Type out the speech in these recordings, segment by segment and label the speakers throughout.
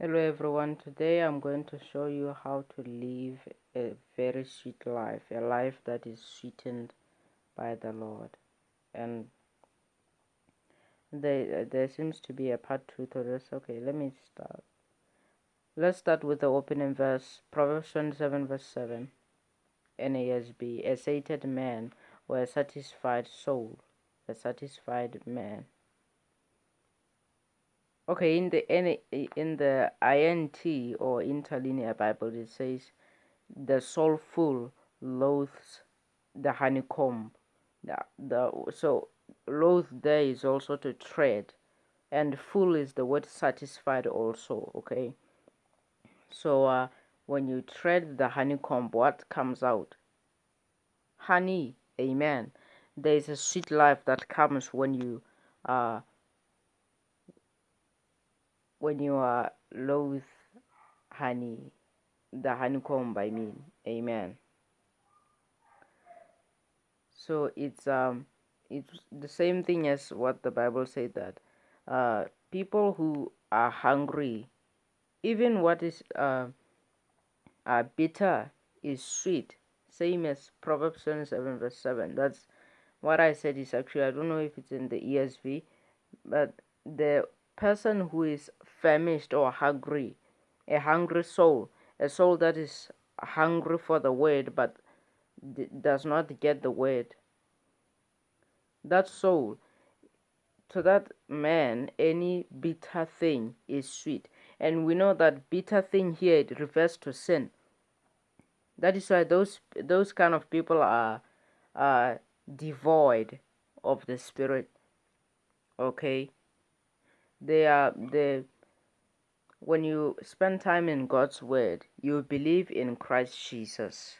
Speaker 1: Hello everyone, today I'm going to show you how to live a very sweet life, a life that is sweetened by the Lord. And there, there seems to be a part 2 to this. Okay, let me start. Let's start with the opening verse, Proverbs 27 verse 7, NASB. A sated man or a satisfied soul, a satisfied man Okay, in the in the INT or interlinear Bible, it says, "The soulful loathes the honeycomb." The, the so loathe there is also to tread, and full is the word satisfied also. Okay, so uh, when you tread the honeycomb, what comes out? Honey. Amen. There is a sweet life that comes when you uh when you are loath honey, the honeycomb I mean, amen. So it's um it's the same thing as what the Bible said that uh people who are hungry, even what is uh, uh bitter is sweet, same as Proverbs 27 verse 7. That's what I said is actually I don't know if it's in the ESV, but the person who is famished or hungry, a hungry soul, a soul that is hungry for the word but does not get the word. That soul, to that man, any bitter thing is sweet. And we know that bitter thing here it refers to sin. That is why those those kind of people are are devoid of the spirit. Okay they are the when you spend time in God's word, you believe in Christ Jesus.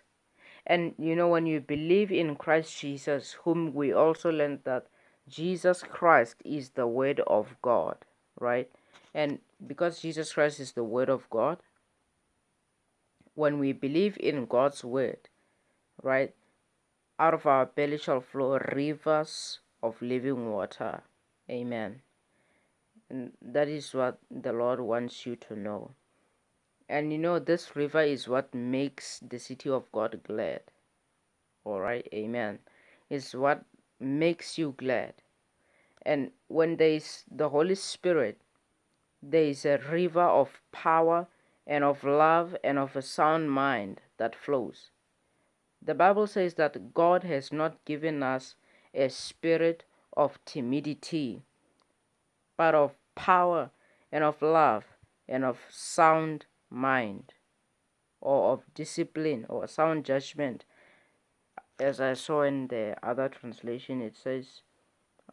Speaker 1: And you know, when you believe in Christ Jesus, whom we also learned that Jesus Christ is the word of God, right? And because Jesus Christ is the word of God, when we believe in God's word, right, out of our belly shall flow rivers of living water. Amen. And that is what the Lord wants you to know. And you know, this river is what makes the city of God glad. Alright, amen. It's what makes you glad. And when there is the Holy Spirit, there is a river of power and of love and of a sound mind that flows. The Bible says that God has not given us a spirit of timidity, but of power and of love and of sound mind or of discipline or sound judgment. As I saw in the other translation, it says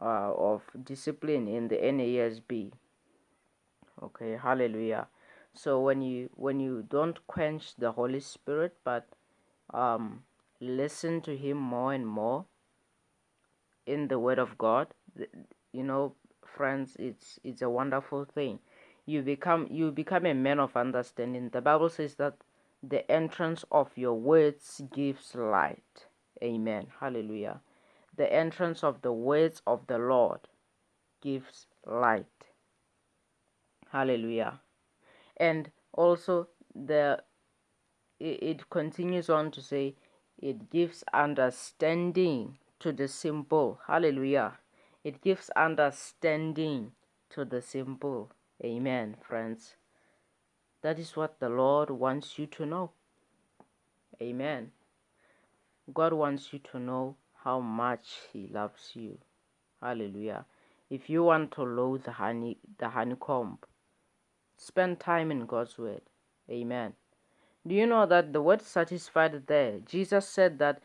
Speaker 1: uh, of discipline in the NASB. Okay, hallelujah. So when you when you don't quench the Holy Spirit, but um, listen to Him more and more in the Word of God, you know, friends it's it's a wonderful thing. You become you become a man of understanding. The bible says that the entrance of your words gives light. Amen. Hallelujah. The entrance of the words of the lord gives light. Hallelujah. And also the it, it continues on to say it gives understanding to the simple. Hallelujah it gives understanding to the simple. Amen, friends. That is what the Lord wants you to know. Amen. God wants you to know how much He loves you. Hallelujah. If you want to loathe the honey, the honeycomb, spend time in God's word. Amen. Do you know that the word satisfied there? Jesus said that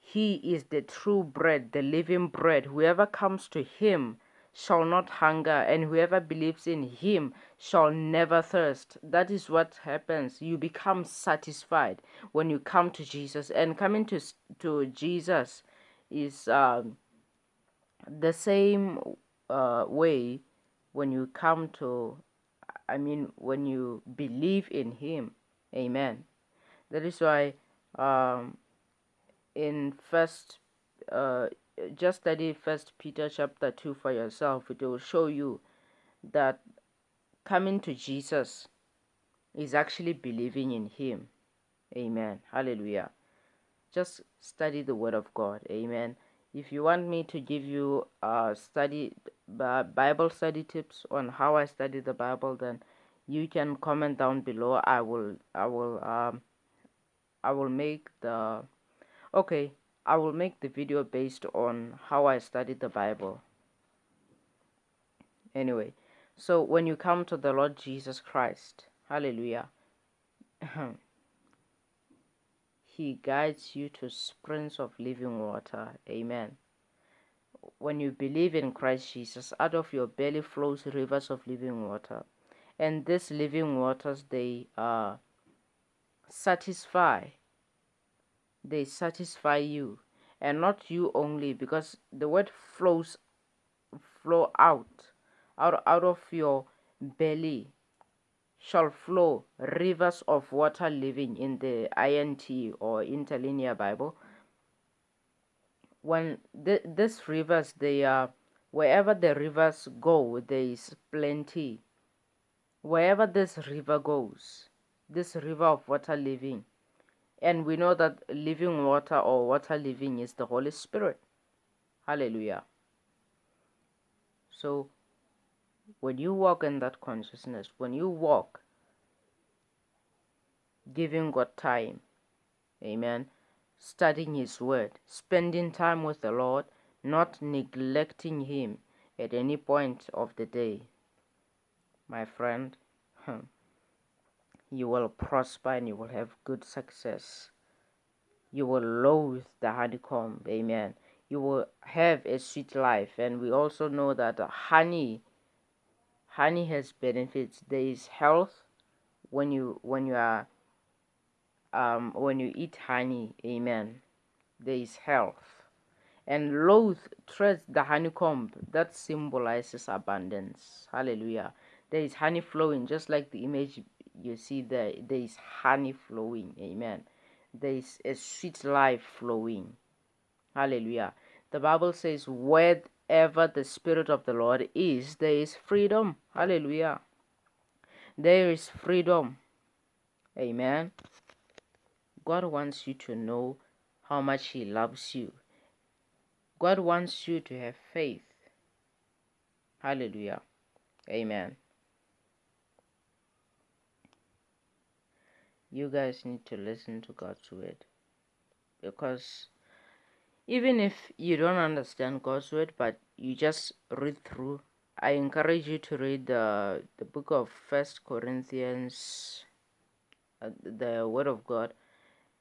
Speaker 1: he is the true bread, the living bread. Whoever comes to him shall not hunger, and whoever believes in him shall never thirst. That is what happens. You become satisfied when you come to Jesus, and coming to to Jesus is um, the same uh, way when you come to. I mean, when you believe in Him, Amen. That is why um, in first uh, just study first peter chapter 2 for yourself it will show you that coming to jesus is actually believing in Him. Amen. Hallelujah. Just study the Word of God. Amen. If you want me to give you uh, study Bible study tips on how I study the Bible, then you can comment down below. I will I will um I will make the okay I will make the video based on how I studied the Bible. Anyway, so when you come to the Lord Jesus Christ, hallelujah, He guides you to springs of living water. Amen. When you believe in Christ Jesus, out of your belly flows rivers of living water. And these living waters, they uh, satisfy. They satisfy you. And not you only, because the word flows flow out out, out of your belly shall flow rivers of water living in the INT or interlinear Bible. When th these rivers, they are wherever the rivers go, there is plenty. Wherever this river goes, this river of water living, and we know that living water or water living is the Holy Spirit. Hallelujah. So when you walk in that consciousness, when you walk giving God time, amen, studying His Word, spending time with the Lord, not neglecting Him at any point of the day, my friend, you will prosper and you will have good success. You will loathe the honeycomb, amen. You will have a sweet life, and we also know that honey honey has benefits. There is health when you when you are um when you eat honey amen. There is health. And loathe treads the honeycomb that symbolizes abundance. Hallelujah. There is honey flowing just like the image you see there there is honey flowing amen there is a sweet life flowing hallelujah the bible says wherever the Spirit of the Lord is, there is freedom. Hallelujah. There is freedom. Amen. God wants you to know how much He loves you. God wants you to have faith. Hallelujah. Amen. You guys need to listen to God's word because even if you don't understand God's word, but you just read through, I encourage you to read the the book of First Corinthians, uh, the Word of God,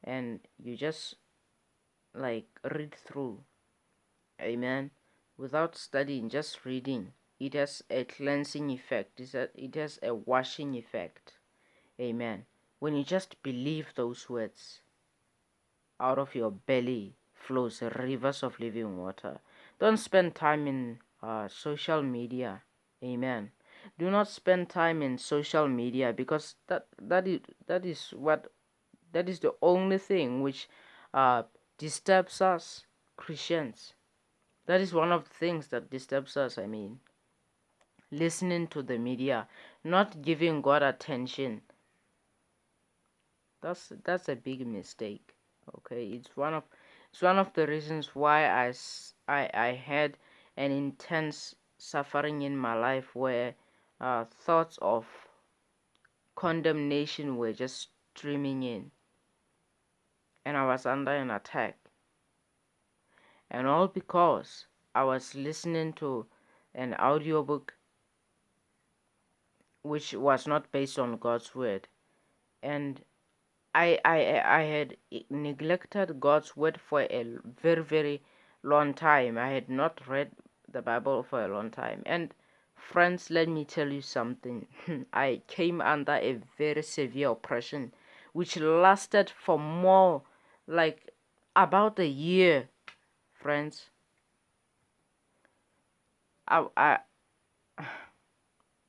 Speaker 1: and you just like read through. Amen. Without studying, just reading, it has a cleansing effect. It has a washing effect. Amen. When you just believe those words out of your belly flows rivers of living water. Don't spend time in uh, social media. Amen. Do not spend time in social media because that that is that is what that is the only thing which uh, disturbs us Christians. That is one of the things that disturbs us. I mean, listening to the media, not giving God attention. That's that's a big mistake. Okay, it's one of it's one of the reasons why I, I, I had an intense suffering in my life where uh, thoughts of condemnation were just streaming in. And I was under an attack. And all because I was listening to an audiobook which was not based on God's word. And I, I, I had neglected God's word for a very, very long time. I had not read the Bible for a long time. And friends, let me tell you something. I came under a very severe oppression, which lasted for more like about a year, friends. I, I,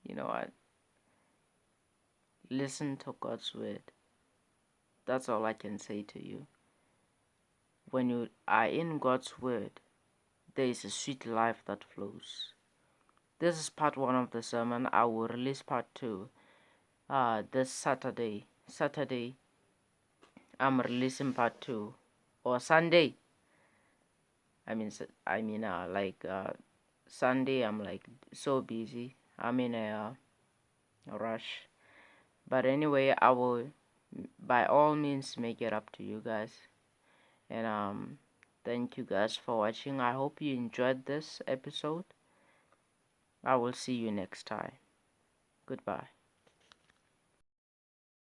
Speaker 1: you know what? Listen to God's word. That's all I can say to you. When you are in God's Word, there is a sweet life that flows. This is part one of the sermon. I will release part two uh, this Saturday. Saturday, I'm releasing part two, or Sunday. I mean, I mean, uh, like uh, Sunday, I'm like so busy. I'm in a, a rush. But anyway, I will by all means make it up to you guys. And um, thank you guys for watching. I hope you enjoyed this episode. I will see you next time. Goodbye.